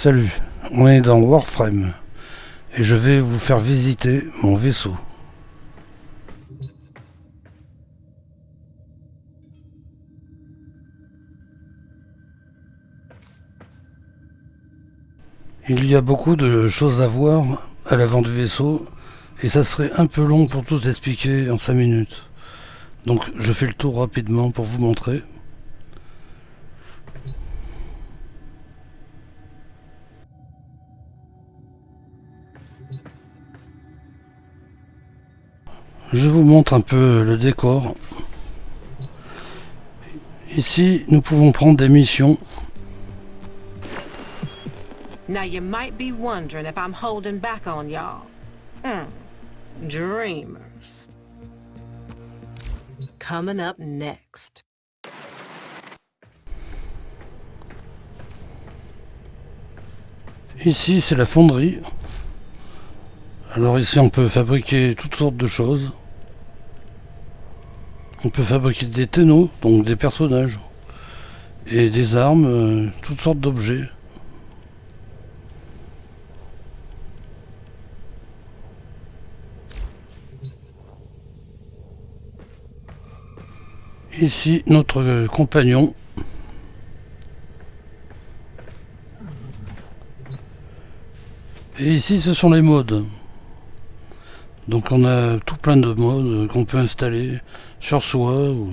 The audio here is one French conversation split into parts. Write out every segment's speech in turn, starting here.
Salut, on est dans Warframe et je vais vous faire visiter mon vaisseau. Il y a beaucoup de choses à voir à l'avant du vaisseau et ça serait un peu long pour tout expliquer en 5 minutes. Donc je fais le tour rapidement pour vous montrer. Je vous montre un peu le décor. Ici, nous pouvons prendre des missions. Now you might be wondering if I'm holding back on y'all. Hmm. Dreamers. Coming up next. Ici, c'est la fonderie. Alors ici, on peut fabriquer toutes sortes de choses. On peut fabriquer des ténos, donc des personnages, et des armes, euh, toutes sortes d'objets. Ici, notre compagnon. Et ici, ce sont les modes. Donc on a tout plein de modes qu'on peut installer sur soi ou,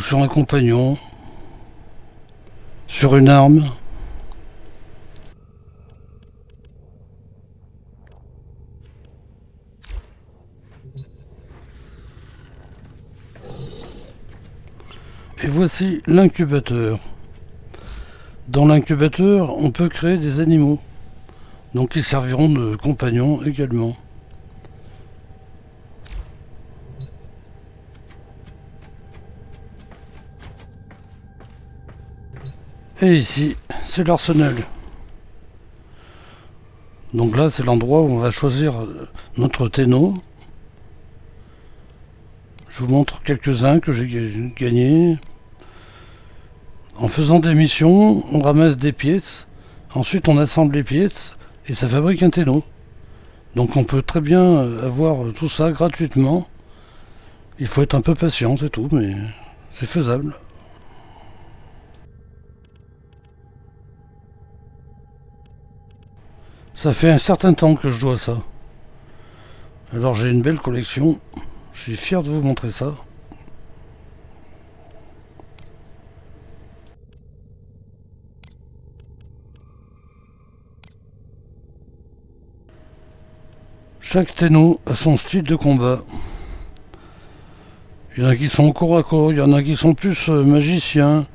sur un compagnon, sur une arme. Et voici l'incubateur. Dans l'incubateur, on peut créer des animaux. Donc ils serviront de compagnons également. Et ici, c'est l'arsenal. Donc là, c'est l'endroit où on va choisir notre téno. Je vous montre quelques-uns que j'ai gagnés. En faisant des missions, on ramasse des pièces. Ensuite, on assemble les pièces et ça fabrique un téno. Donc on peut très bien avoir tout ça gratuitement. Il faut être un peu patient, c'est tout, mais c'est faisable. Ça fait un certain temps que je dois ça. Alors j'ai une belle collection. Je suis fier de vous montrer ça. Chaque téno a son style de combat. Il y en a qui sont corps à corps, il y en a qui sont plus euh, magiciens.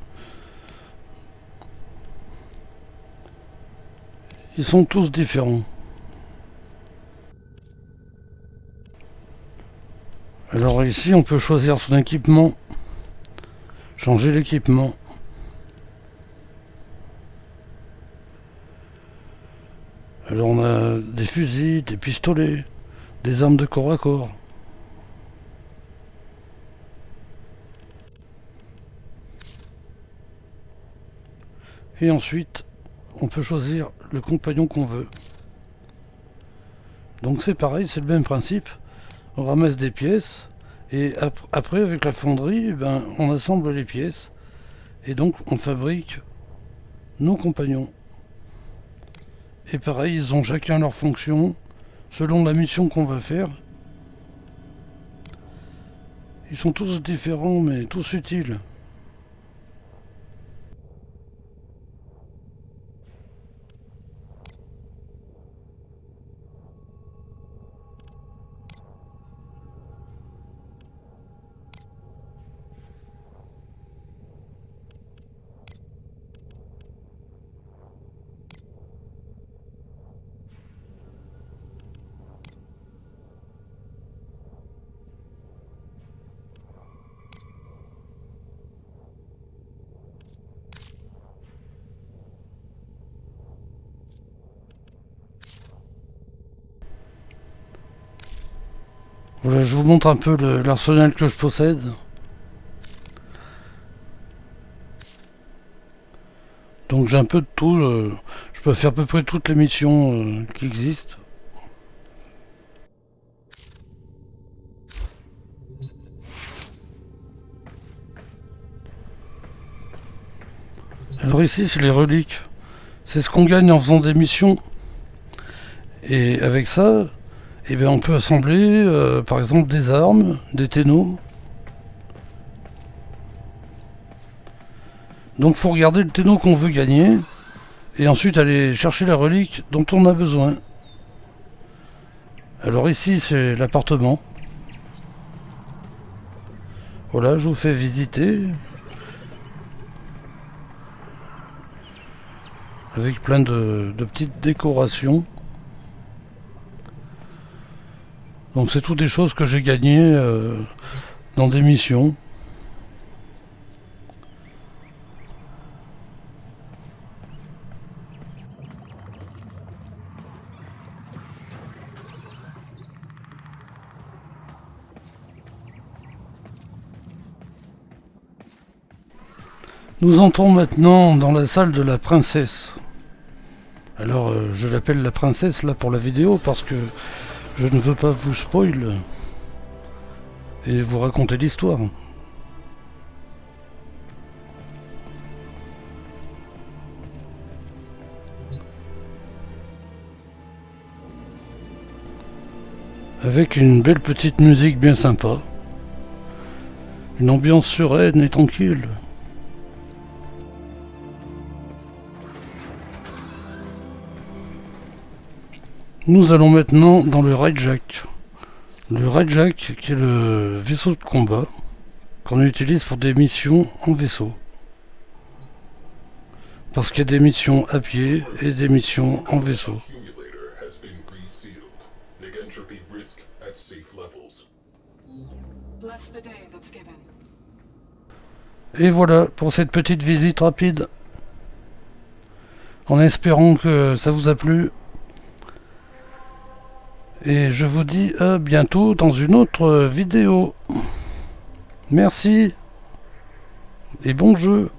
Ils sont tous différents. Alors ici, on peut choisir son équipement, changer l'équipement. Alors on a des fusils, des pistolets, des armes de corps à corps. Et ensuite, on peut choisir le compagnon qu'on veut. Donc c'est pareil, c'est le même principe. On ramasse des pièces et après avec la fonderie ben, on assemble les pièces et donc on fabrique nos compagnons. Et pareil ils ont chacun leur fonction selon la mission qu'on va faire. Ils sont tous différents mais tous utiles Voilà, je vous montre un peu l'arsenal que je possède. Donc j'ai un peu de tout. Je, Je peux faire à peu près toutes les missions euh, qui existent. Alors ici, c'est les reliques. C'est ce qu'on gagne en faisant des missions. Et avec ça, eh bien, on peut assembler, euh, par exemple, des armes, des ténos. Donc, faut regarder le téno qu'on veut gagner. Et ensuite, aller chercher la relique dont on a besoin. Alors ici, c'est l'appartement. Voilà, je vous fais visiter. avec plein de, petites décorations. Donc c'est toutes des choses que j'ai gagnées euh, dans des missions. Nous entrons maintenant dans la salle de la princesse. Alors euh, je l'appelle la princesse là pour la vidéo parce que je ne veux pas vous spoil et vous raconter l'histoire. Avec une belle petite musique bien sympa. Une ambiance sereine et tranquille. Nous allons maintenant dans le Raidjack. Le Raidjack qui est le vaisseau de combat qu'on utilise pour des missions en vaisseau. Parce qu'il y a des missions à pied et des missions en vaisseau. Et voilà pour cette petite visite rapide. En espérant que ça vous a plu. Et je vous dis à bientôt dans une autre vidéo. Merci et bon jeu.